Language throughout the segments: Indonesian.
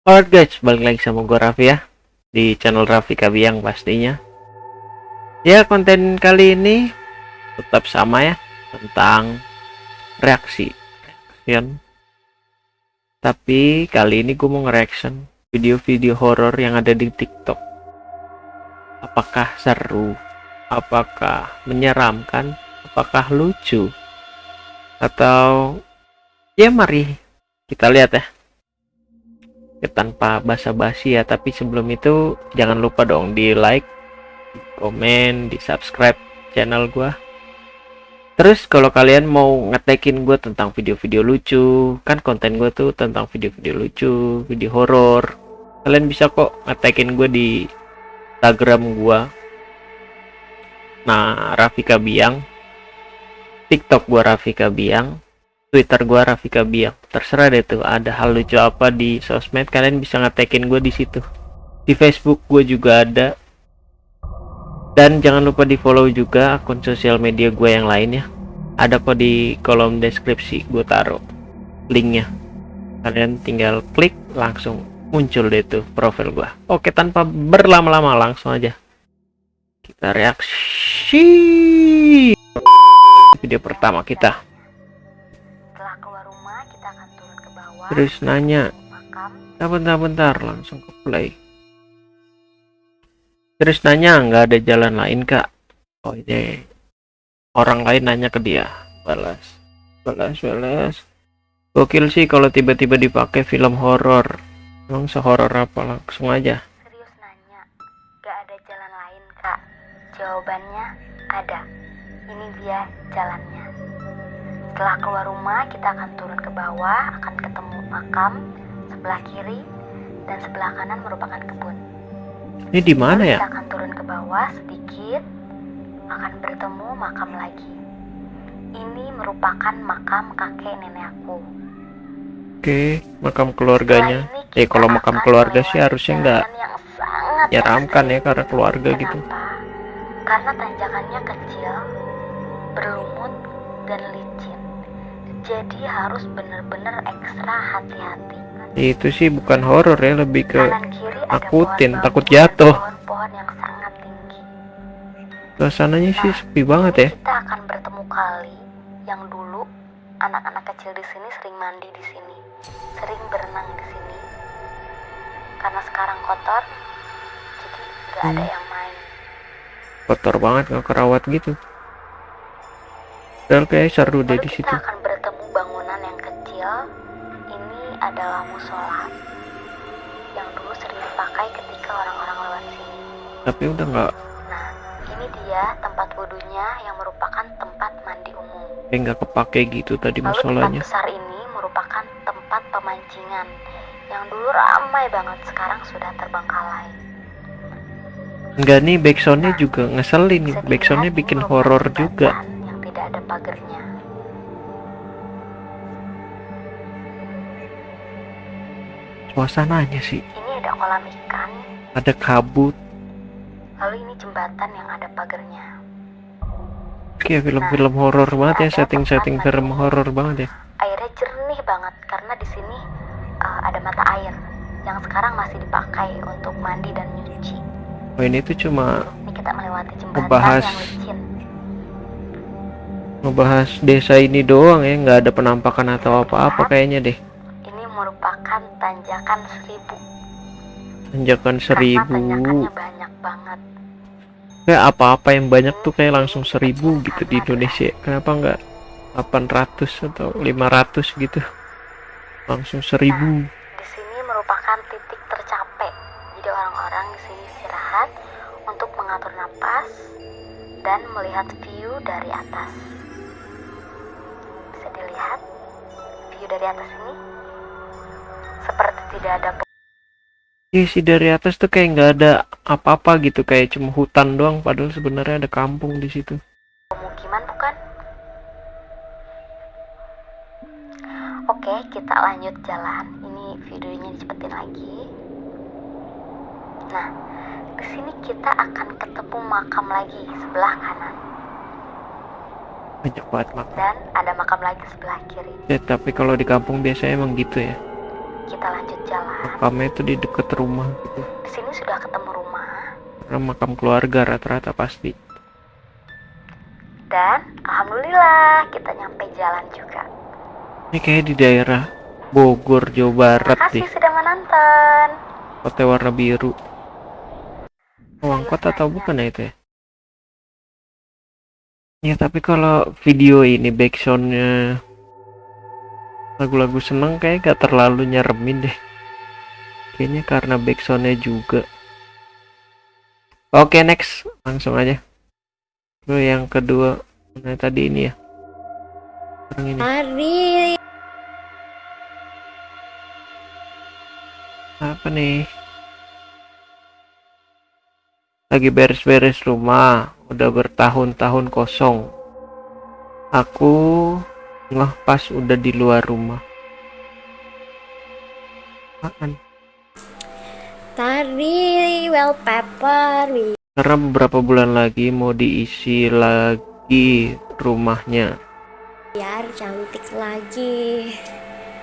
Alright guys, balik lagi sama gue Raffi ya Di channel Raffi Kabiang pastinya. Ya konten kali ini Tetap sama ya Tentang reaksi Reaction Tapi kali ini gue mau nge-reaction Video-video horor yang ada di tiktok. Apakah seru? Apakah menyeramkan? Apakah lucu? Atau Ya mari Kita lihat ya ya, tanpa basa-basi ya. Tapi sebelum itu jangan lupa dong di like di komen di subscribe channel gua. Terus kalau kalian mau ngetekin gue tentang video-video lucu kan konten gue tuh tentang video-video lucu video horor. Kalian bisa kok ngetekin gue di instagram gua. Nah Rafika Biang. Tiktok gua Rafika Biang Twitter gua Rafika Biak. Terserah deh tuh ada hal lucu apa di sosmed kalian bisa ngetekin gue di situ. Di Facebook gue juga ada. Dan jangan lupa di follow juga akun sosial media gue yang lainnya. Ada kok di kolom deskripsi gue taruh linknya. Kalian tinggal klik langsung muncul deh tuh profil gua. Oke tanpa berlama-lama langsung aja kita reaksi video pertama kita. Terus nanya, Makam, bentar-bentar langsung ke play. Terus nanya, nggak ada jalan lain kak? Oh ini orang lain nanya ke dia. Balas, balas, balas. Gokil sih kalau tiba-tiba dipakai film horor. Emang sehoror apa? Langsung aja. serius nanya. Gak ada jalan lain, Kak. Jawabannya ada. Ini dia jalannya. Setelah keluar rumah, kita akan turun ke bawah, akan ketemu makam sebelah kiri dan sebelah kanan merupakan kebun. Ini di mana ya? Kita akan turun ke bawah sedikit, akan bertemu makam lagi. Ini merupakan makam kakek nenek aku. Oke, makam keluarganya. Ini Eh, kalau makam keluarga sih harusnya nggak ekstrim. ya karena keluarga gitu. Karena tanjakannya kecil, berlumut dan licin. Jadi harus benar-benar ekstra hati-hati. Itu sih bukan horor ya, lebih ke ada pohon takut dan jatuh. Pohon-pohon yang sangat tinggi. suasananya sih Nah, sepi banget ya. Kita akan bertemu kali yang dulu anak-anak kecil di sini sering mandi di sini, sering berenang di sini. Karena sekarang kotor, jadi nggak ada Hmm. yang main. Kotor banget nggak kerawat gitu. Padahal kayak seru deh di kita situ. akan Tapi udah nggak, Nah, ini dia tempat wudhunya yang merupakan tempat mandi umum. kayak nggak kepake gitu tadi Lalu tempat musolanya. besar ini merupakan tempat pemancingan yang dulu ramai banget, sekarang sudah terbengkalai. Enggak nih backsoundnya Nah, juga ngeselin nih. Backsoundnya bikin horor juga. Yang tidak ada pagernya. Suasananya sih Ini ada kolam ikan, ada kabut. Jembatan yang ada pagernya. Kayak film-film horor banget ya, setting-setting film horor banget ya. Airnya jernih banget karena di sini uh, ada mata air yang sekarang masih dipakai untuk mandi dan nyuci. Oh ini tuh cuma Ini kita melewati jembatan Ngebahas yang licin. ngebahas desa ini doang ya, nggak ada penampakan atau apa-apa kayaknya deh. Ini merupakan tanjakan seribu. Tanjakan Karena seribu. tanjakannya banyak banget. Kayak apa-apa yang banyak tuh kayak langsung seribu gitu di Indonesia. Kenapa nggak 800 atau 500 gitu? Langsung seribu. Di sini merupakan titik tercapek. Jadi orang-orang di sini istirahat untuk mengatur napas dan melihat view dari atas. Bisa dilihat view dari atas ini seperti tidak ada Iya sih dari atas tuh kayak nggak ada apa-apa gitu, kayak cuma hutan doang. Padahal sebenarnya ada kampung di situ. pemukiman bukan? Oke, kita lanjut jalan. Ini videonya dicepetin lagi. Nah, di sini kita akan ketemu makam lagi sebelah kanan Banyak banget makam. dan ada makam lagi sebelah kiri. Ya, tapi kalau di kampung biasanya emang gitu ya. Kita lanjut jalan. makamnya itu di deket rumah gitu. Di sini sudah ketemu rumah. Karena makam keluarga rata-rata pasti. Dan alhamdulillah kita nyampe jalan juga. ini kayak di daerah Bogor Jawa Barat deh. sudah menonton. kota warna biru. Wangkot atau bukan ya itu ya? Ya tapi kalau video ini backsoundnya lagu-lagu seneng kayak gak terlalu nyeremin deh. Kayaknya karena backsoundnya juga. Oke next. Langsung aja. Lalu yang kedua. Mana tadi ini ya. Yang ini. Hari apa nih? Lagi beres-beres rumah. Udah bertahun-tahun kosong. Aku ngeh pas udah di luar rumah. Apaan? Tari wallpaper. Karena beberapa bulan lagi mau diisi lagi rumahnya? Biar cantik lagi.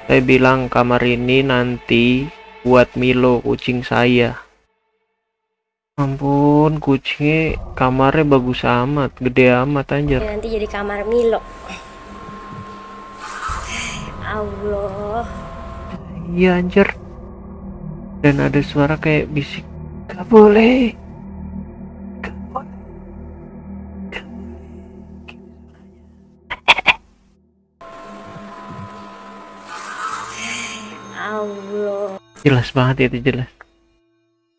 saya bilang kamar ini nanti buat Milo kucing saya. Ampun kucingnya kamarnya bagus amat gede amat anjir. Nanti jadi kamar Milo. Allah. Iya anjir Dan ada suara kayak bisik Gak boleh Gak boleh Gak boleh. Allah. Jelas banget itu jelas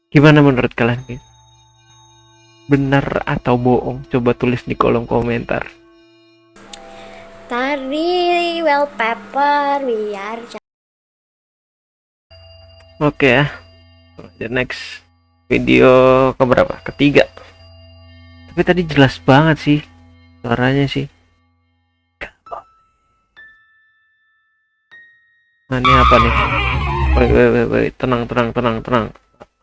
Gimana menurut kalian guys? Benar atau bohong? Coba tulis di kolom komentar Tari wallpaper biar. Oke ya Lanjut next Video keberapa? Ketiga Tapi tadi jelas banget sih Suaranya sih. Nah ini apa nih? Wait, wait, wait, wait. Tenang, tenang, tenang, tenang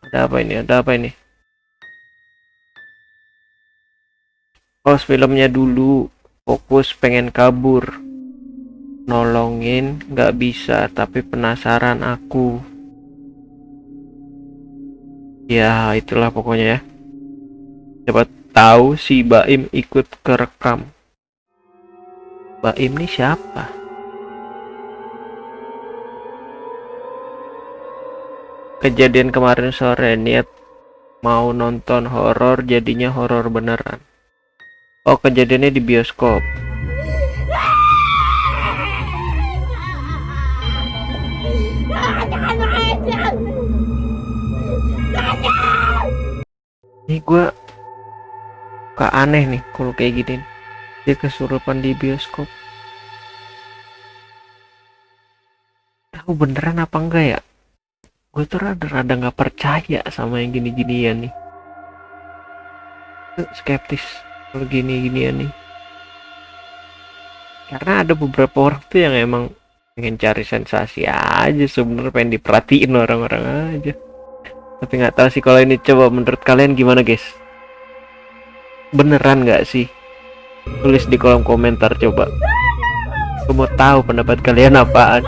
Ada apa ini? Ada apa ini? Pause filmnya dulu Fokus pengen kabur Nolongin nggak bisa Tapi penasaran aku. Ya itulah pokoknya ya. Siapa tahu si Baim ikut kerekam Baim nih siapa? Kejadian kemarin sore niat mau nonton horor jadinya horor beneran. Oh kejadiannya di bioskop Ini gua Kak aneh nih kalau kayak gini Dia kesurupan di bioskop. Tahu beneran apa enggak ya? Gue tuh rada-rada nggak percaya sama yang gini-ginian nih. Eh, Skeptis kalau gini-ginian nih. Karena ada beberapa orang tuh yang emang pengen cari sensasi aja sebenarnya pengen diperhatiin orang-orang aja tapi nggak tahu sih kalau ini coba menurut kalian gimana guys? Beneran nggak sih? Tulis di kolom komentar coba. Aku mau tahu pendapat kalian apaan.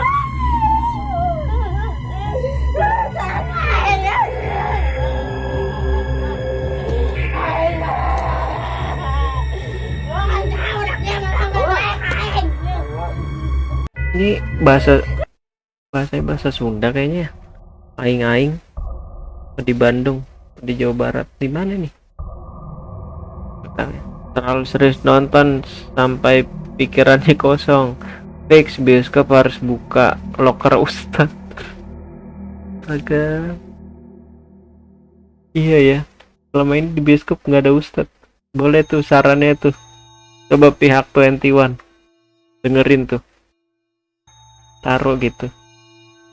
Ini bahasa bahasa bahasa Sunda kayaknya aing-aing di Bandung di Jawa Barat. Di mana nih? Katanya, terlalu serius nonton sampai pikirannya kosong. Fix bioskop harus buka. Loker ustad. Agak. Iya ya. Selama ini di bioskop nggak ada ustad. Boleh tuh sarannya tuh. Coba pihak 21 dengerin tuh. Taruh gitu.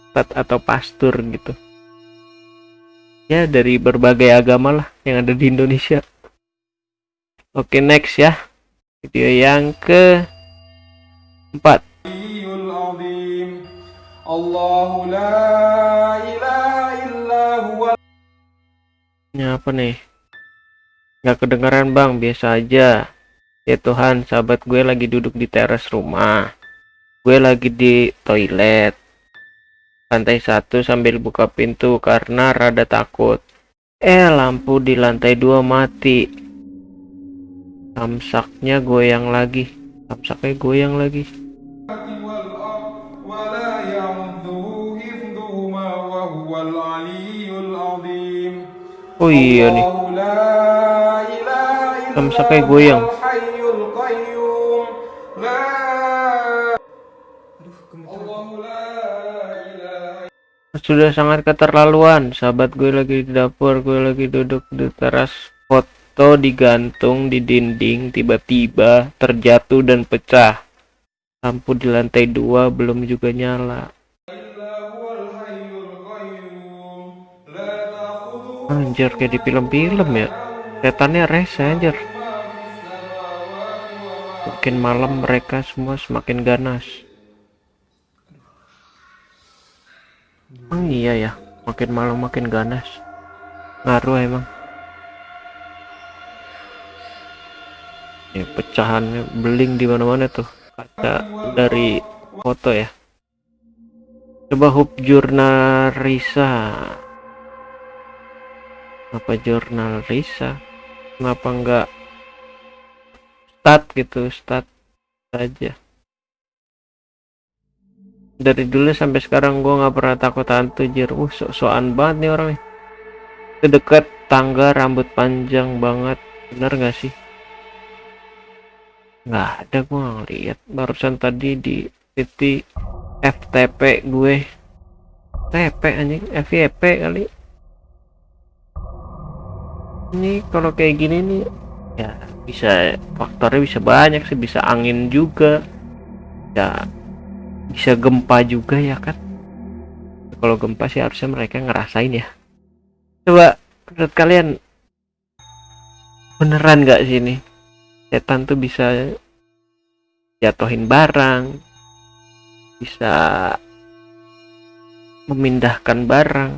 Ustad atau pastur gitu ya dari berbagai agama lah yang ada di Indonesia. Oke okay, next ya. Video yang ke empat Ini apa nih? Gak kedengeran bang, biasa aja. Ya Tuhan, sahabat gue lagi duduk di teras rumah. Gue lagi di toilet lantai satu sambil buka pintu karena rada takut. Eh, lampu di lantai dua mati. Samsaknya goyang lagi. Samsaknya goyang lagi. Oh iya nih. Samsaknya goyang. sudah sangat keterlaluan. Sahabat gue lagi di dapur gue lagi duduk di teras. Foto digantung di dinding tiba-tiba terjatuh dan pecah. Lampu di lantai dua belum juga nyala. Anjir kayak di film-film ya. Setannya rese anjir. Mungkin malam mereka semua semakin ganas. Emang iya ya, makin malam makin ganas. Ngaruh emang. Ya, pecahannya beling di mana-mana tuh. Kaca dari foto ya. Coba hub jurnal Risa. Apa jurnal Risa? Kenapa enggak stat gitu, stat saja. Dari dulu sampai sekarang gua nggak pernah takut hantu jir. Uh, sok-sokan banget nih orangnya. Itu tangga rambut panjang banget. Bener nggak sih? Nggak ada nggak ngeliat. Barusan tadi di titik FTP gue. TP anjing, FYP kali. Ini kalau kayak gini nih ya bisa faktornya bisa banyak sih, bisa angin juga. Ya bisa gempa juga ya kan. Kalau gempa sih harusnya mereka ngerasain ya. Coba menurut kalian beneran nggak sih ini setan tuh bisa jatuhin barang, bisa memindahkan barang.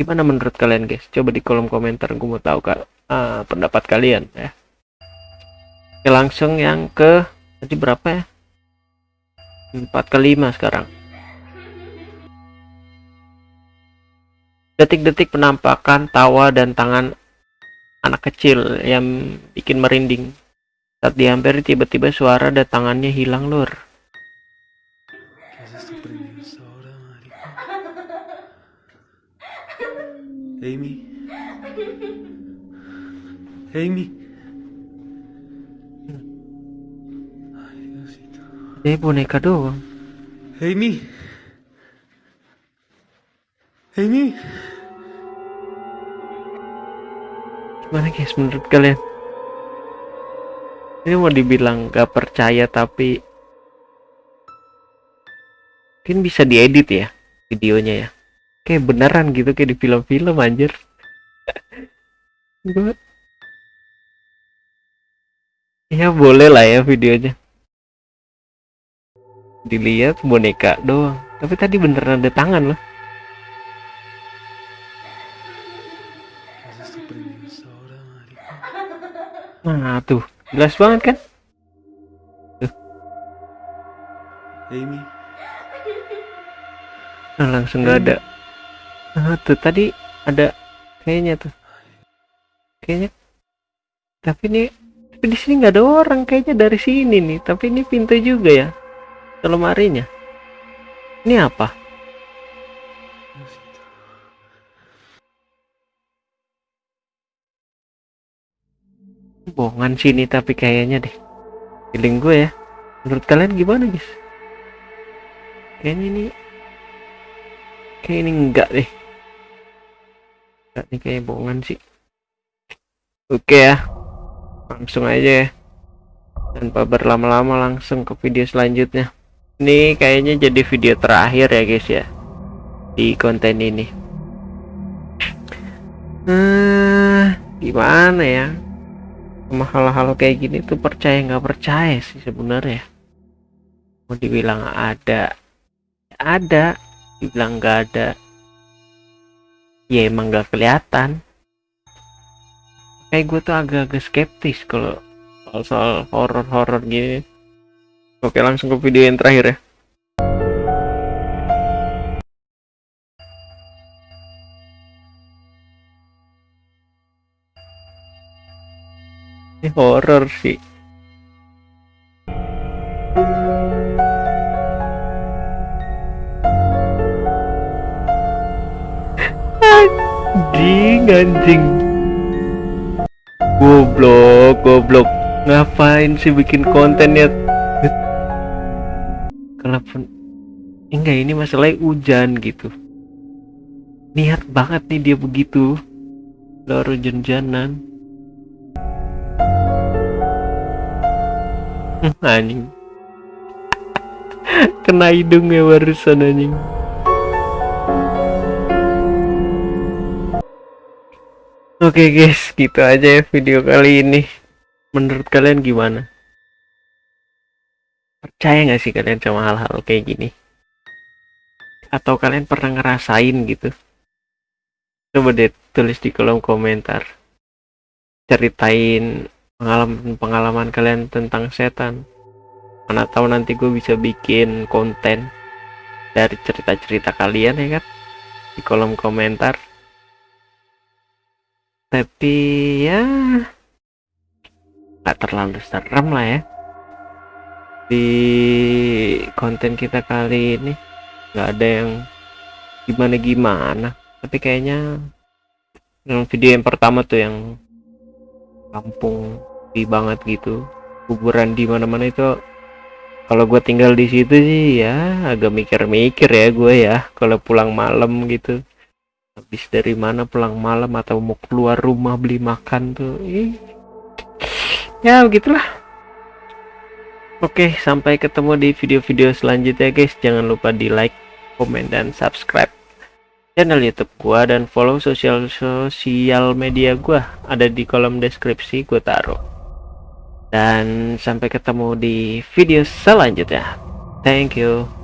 Gimana menurut kalian guys? Coba di kolom komentar gue mau tahu kak ah, pendapat kalian ya. Oke, langsung yang ke tadi berapa ya? 4 ke 5 sekarang. Detik-detik penampakan tawa dan tangan anak kecil yang bikin merinding. Saat dihampiri tiba-tiba suara dan tangannya hilang lur. ¿Qué es esto precioso ahora, marica? Amy. Amy. Eh boneka doang. Amy. Amy. Gimana guys menurut kalian? Ini mau dibilang gak percaya tapi mungkin bisa diedit ya videonya ya. Kayak beneran gitu kayak di film-film anjir. Gua- ya boleh lah ya videonya. Dilihat boneka doang. Tapi tadi beneran ada tangan loh. Nah tuh jelas banget kan? Amy. Nah, langsung nggak ada. Nah, tuh tadi ada kayaknya tuh. Kayaknya tapi ini tapi di sini nggak ada orang kayaknya dari sini nih. Tapi ini pintu juga ya. Ke lemarinya. Ini apa? Bohongan sini tapi kayaknya deh. Feeling gue ya. Menurut kalian gimana guys? Kayaknya ini kayak ini enggak deh. Enggak nih kayak bohongan sih. Oke ya. Langsung aja ya. Tanpa berlama-lama langsung ke video selanjutnya. Ini kayaknya jadi video terakhir ya guys ya. Di konten ini. Hmm, gimana ya? Sama hal-hal kayak gini tuh percaya nggak percaya sih sebenarnya. Mau dibilang ada, ada. Dibilang nggak ada, ya emang nggak kelihatan. Kayak gue tuh agak-agak skeptis kalau soal-soal horor-horor gini. Oke, langsung ke video yang terakhir ya. Ini horror sih. Anjing, anjing. Goblok, goblok. Ngapain sih bikin kontennya Kalaupun enggak ini masalahnya hujan gitu. Niat banget nih dia begitu. Baru hujan-hujanan. Hmm, anjing. Kena hidungnya barusan anjing. Oke guys, gitu aja ya video kali ini. Menurut kalian gimana? Percaya nggak sih kalian sama hal-hal kayak gini? Atau kalian pernah ngerasain gitu? Coba deh tulis di kolom komentar. Ceritain pengalaman-pengalaman kalian tentang setan. Mana tahu nanti gue bisa bikin konten dari cerita-cerita kalian ya kan? Di kolom komentar tapi ya nggak terlalu serem lah ya di konten kita kali ini nggak ada yang gimana gimana. Tapi kayaknya yang video yang pertama tuh yang kampung di banget gitu kuburan di mana-mana itu kalau gue tinggal di situ sih ya agak mikir-mikir ya gue ya kalau pulang malam gitu. Habis dari mana pulang malam atau mau keluar rumah beli makan tuh Ih. ya begitulah oke sampai ketemu di video-video selanjutnya guys. Jangan lupa di like komen dan subscribe channel youtube gua dan follow sosial sosial media gua. Ada di kolom deskripsi gua taruh. Dan sampai ketemu di video selanjutnya. Thank you